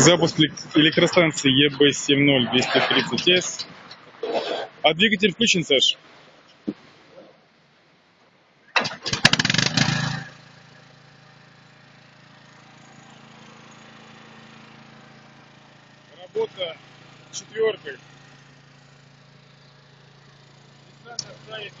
Запуск элек- электростанции ЕБ-70-230С. А двигатель включен, Саш? Работа четверкой. Ставит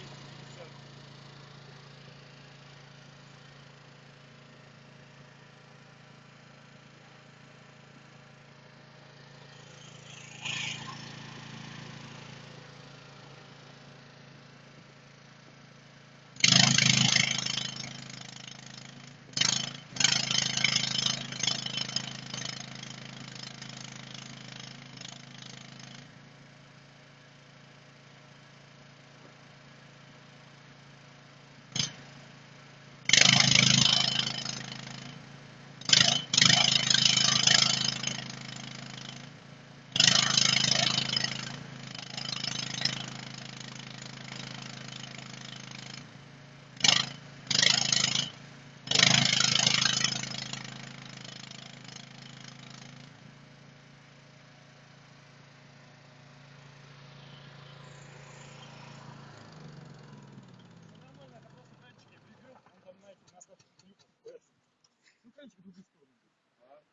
стаканчик в другую сторону.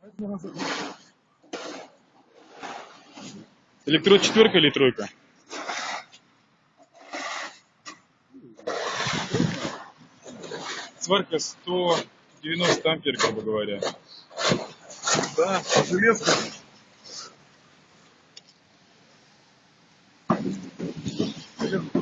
Поэтому раз. Электрод четверка или тройка? Сварка 190 ампер, грубо говоря. Да, железка. Железка.